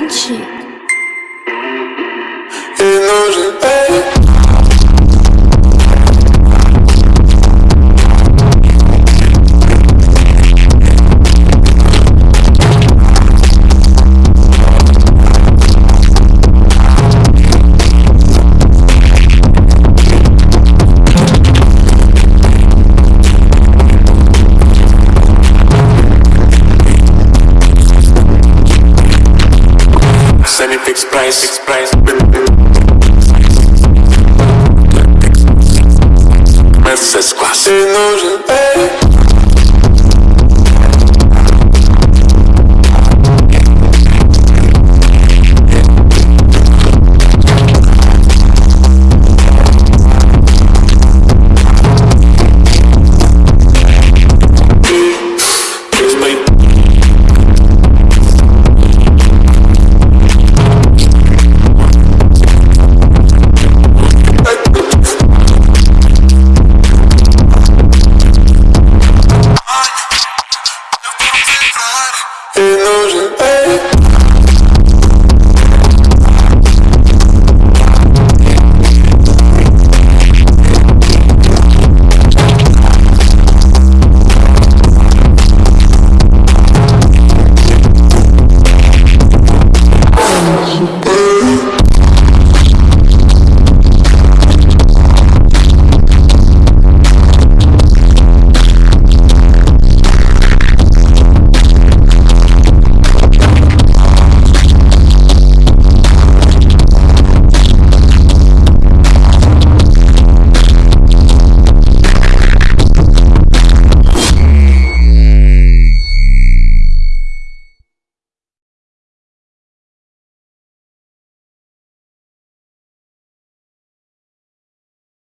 不起 fixed price, fixed longe.